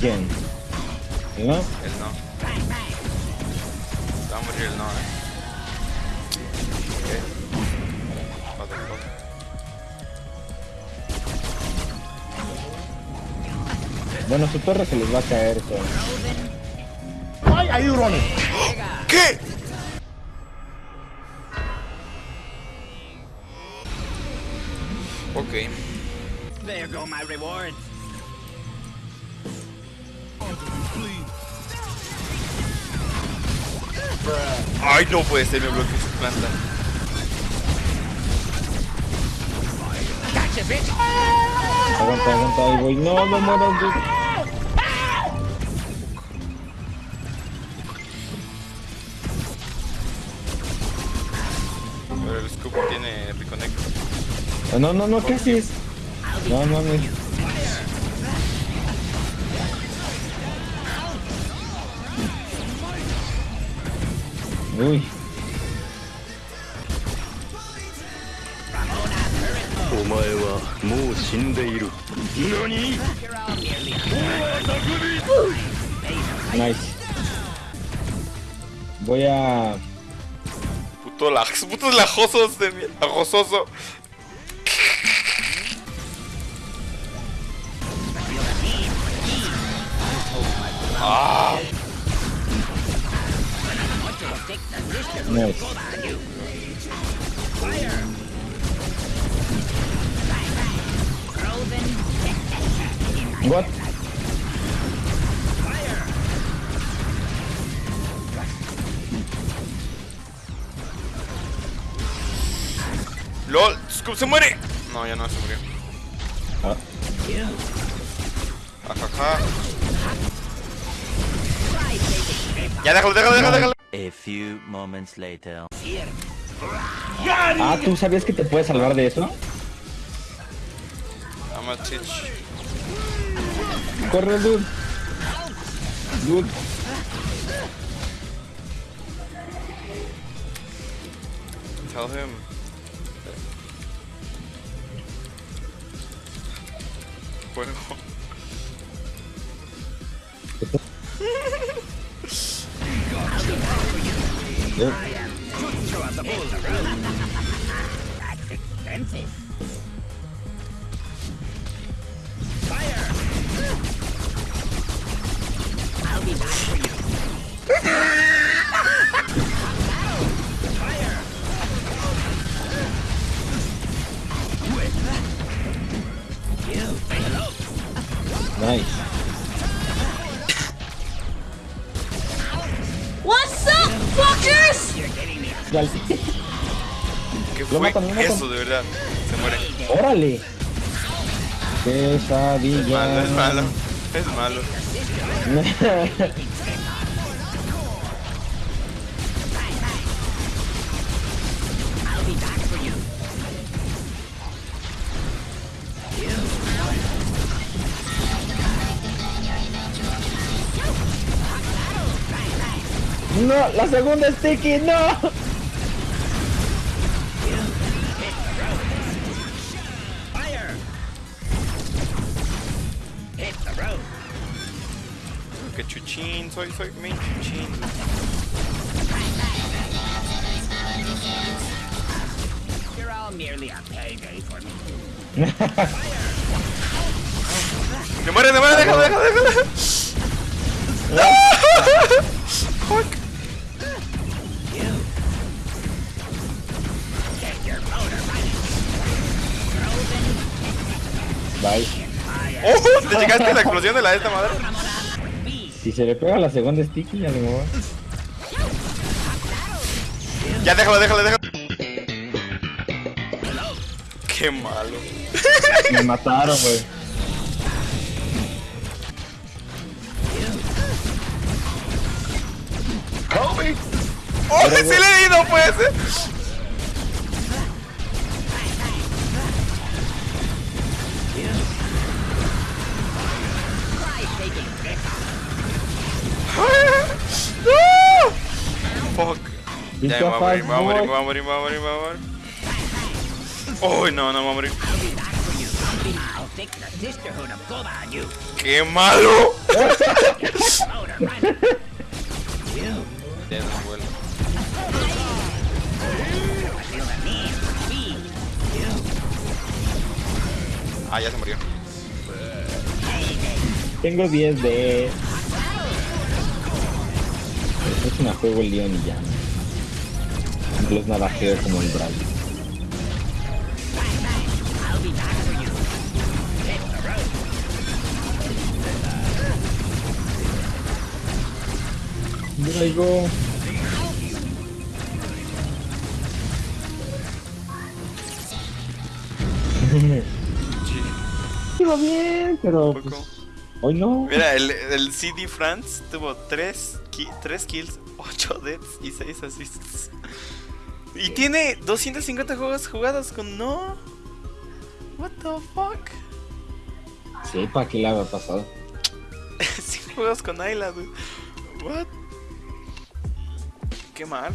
¿Quién? ¿No? Él no. Va a morir él no, eh. Ok. What the fuck. Bueno, su torre se les va a caer. todo. ¿Qué? Ok. There go my rewards. Ay, no puede ser, me bloqueó su planta. Gotcha, bitch. Aguanta, aguanta, ahí voy. No, no mueras, dude. Pero el scoop tiene reconnect. Ah, No, no, no, ¿qué haces? No, no, no. Uy, お前はもう死んでいる何 nice. Voy a... Puto la, putos lajosos de mierda. Lajososo. Ah, Nice. What? LOL, Scoop se muere. No, ya no se murió. Ah, Ajaja. Ya déjalo, déjalo, déjalo, déjalo. A few moments later. ah, ¿tú sabías que te puedes salvar de eso? I'm a teach. Corre, dude. Dude. Tell him. Juego. Eh, What's up, fuckers? Dale. ¿Qué Lo fue matan, lo matan. eso, de verdad? Se muere. ¡Órale! Es malo, es malo. Es malo. No, la segunda sticky, no. Hit the road. Que chuchín, soy, soy main chuchín. You're all merely a payday for me. ¡Se muere, se muere! ¡Déjalo, déjalo, déjalo! Fuck. ¡Oh! ¿Te llegaste a la explosión de la de esta madre? Si se le pega la segunda sticky, ya muevo. Ya, déjalo, déjalo, déjalo. Qué malo. Me mataron, güey. ¡Oh! ¡Sí le he ido, pues! Ya me voy a morir, me voy a morir, me voy a morir, me voy a morir, me voy a morir. Uy, no, no me voy a morir. ¡Qué malo! Ah, ya se murió. Tengo 10 de... Es una juego el Leon y ya. Los navajeo como el Brawl. Iba bien, pero pues, hoy no. Mira, el, el CD France tuvo 3 kills, 8 deaths y 6 assists. Y tiene 250 juegos jugados con no. What the fuck? Sepa qué le había pasado. 100 juegos con Ayla, dude. What? Qué malo.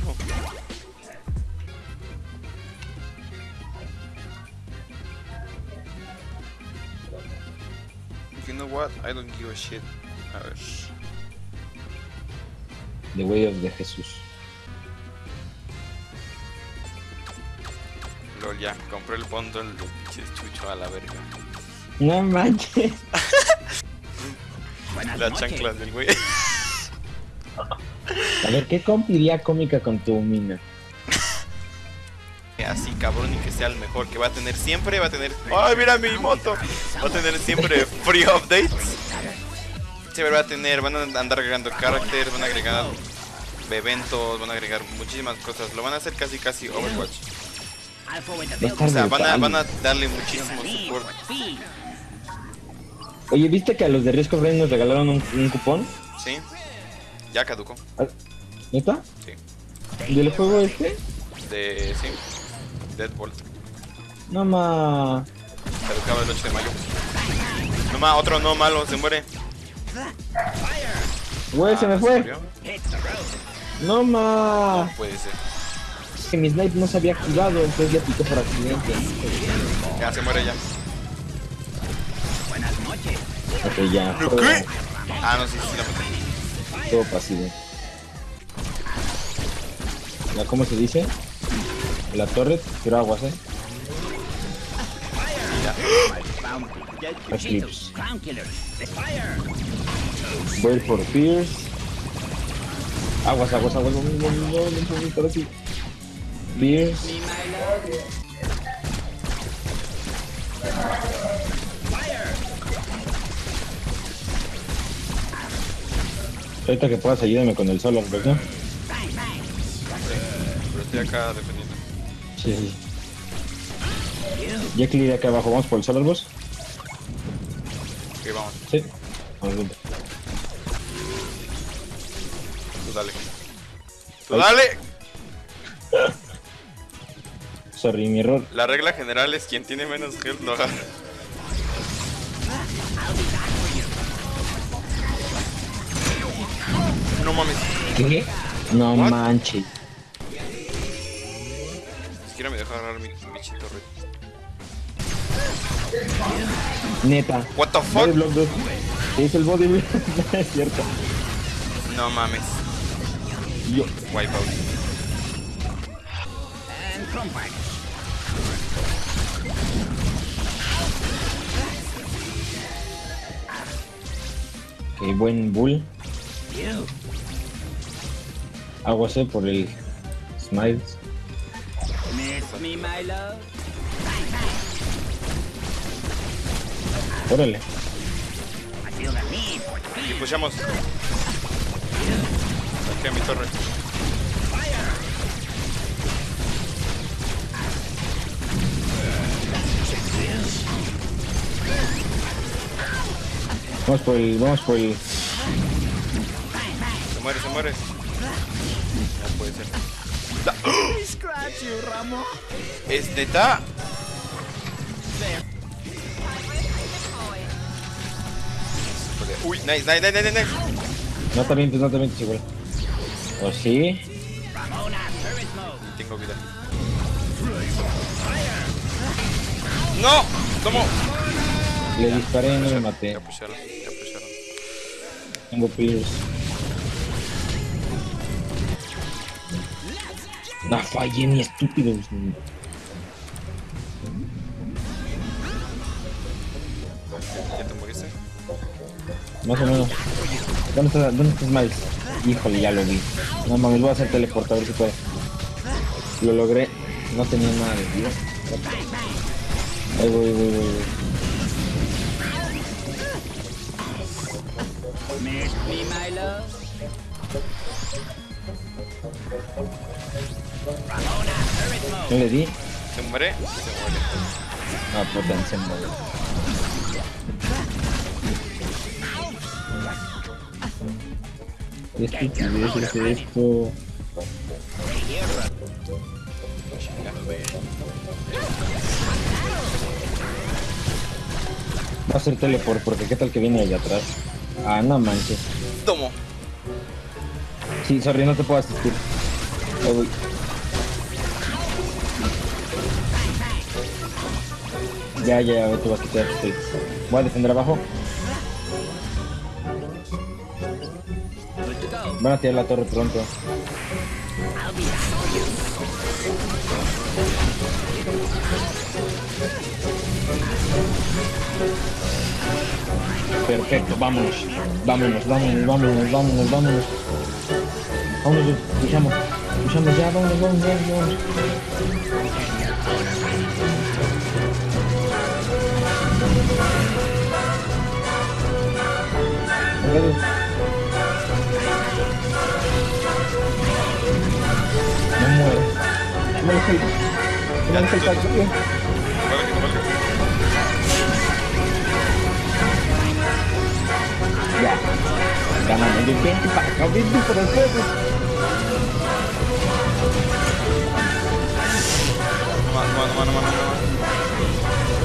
You know what? I don't give a shit. A ver. The Way of the Jesús. Ya, compré el bundle de pinches chucho a la verga. No manches. Las chanclas del güey. A ver, ¿qué comp iría cómica con tu mina? Así cabrón y que sea el mejor que va a tener siempre, va a tener... ¡Ay, mira mi moto! Va a tener siempre free updates. Siempre va a tener, van a andar agregando characters, van a agregar eventos, van a agregar muchísimas cosas. Lo van a hacer casi casi Overwatch. O sea, van a, van a darle muchísimo speed. Oye, ¿viste que a los de of Rain nos regalaron un, un cupón? ¿Sí? Ya caducó. Ah, ¿Neta? Sí. ¿Del juego este? De... sí. Deadbolt. No ma. Caducaba el 8 de mayo. No más, otro no malo, se muere. Güey, se me Ah, fue. murió. The road. No ma. Puede ser. Es que mi snipe no se había activado, entonces le piqué por accidente. Ya se muere ya. Buenas noches. Ok, ya. ¿Lo Todo, qué? Ah, no, sí, sí, la maté. todo pasivo. ¿La cómo se dice? La torre, tiro aguas, eh. Voy por Pierce. Aguas, aguas, aguas, vamos, un poquito ahora sí. Pierce. Ahorita que puedas ayúdame con el solo, ¿verdad? Pero estoy acá defendiendo. Sí, sí. Ya clear acá abajo, vamos por el solar boss. Ok, vamos. Sí. Vamos, vamos. Tú dale. ¡Tú dale! Sorry, mi error. La regla general es quien tiene menos health lo agarra. No mames. ¿Qué? No What? manches. Ni siquiera me deja agarrar mi bichito red. Neta. What the fuck? block 2. ¿Qué hizo el body block? es cierto. No mames. Yo. Wipeout. And. Ok, buen bull. You. Aguas eh, por el Smiles. Órale. Y pushamos. Aquí a mi torre. Vamos por el. Vamos por el. Se muere, se muere. No puede ser. You, Ramo. Es neta. Uy, nice, nice, nice, nice, nice. No te mientes, no te mientes igual. ¿O sí? Tengo vida. ¡No! ¡Tomo! Le disparé y no me maté. Ya pusieron, ya pusieron. Tengo Pierce. No fallé ni estúpido. ¿Ya te moriste? Más o menos. ¿Dónde está, dónde está Smiles? Híjole, ya lo vi. No mames, voy a hacer teleporta a ver si puedo. Lo logré. No tenía nada de vida. Ahí voy, voy, voy, voy. Me, my love. Ramona. ¿No le di? ¿Se muere? Se muere. Ah, puta, se mueve. Qué estupidez es esto. Va a hacer teleport porque qué tal que viene allá atrás. Ah, no manches. Tomo. Sí, sorry, no te puedo asistir. Ahí voy. Ya, ya, ya, te vas a quitar. Estoy. Voy a defender abajo. Van a tirar la torre pronto. Perfecto, vámonos. Vámonos, vámonos, vámonos, vámonos, vámonos. Vámonos, luchamos. Luchamos ya, vámonos, vámonos, vámonos. No muere. No el Ganamos. Yo vente para acá, vente para acá. Mano, mano, mano, mano, mano.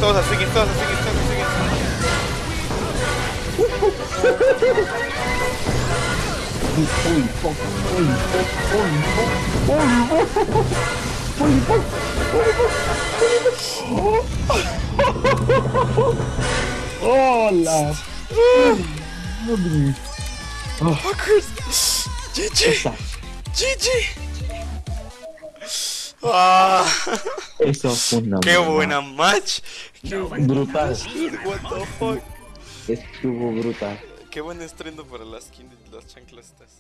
Todos a seguir, todos a seguir, todos a seguir. Uy, fuck, uy, fuck, uy, fuck, uy, fuck, uy, fuck, uy, Fuckers. GG. GG. Ah, eso fue una qué buena. buena match. Qué Brutal. what the fuck. Estuvo brutal. Qué buen estreno para las skin de las chanclas estas.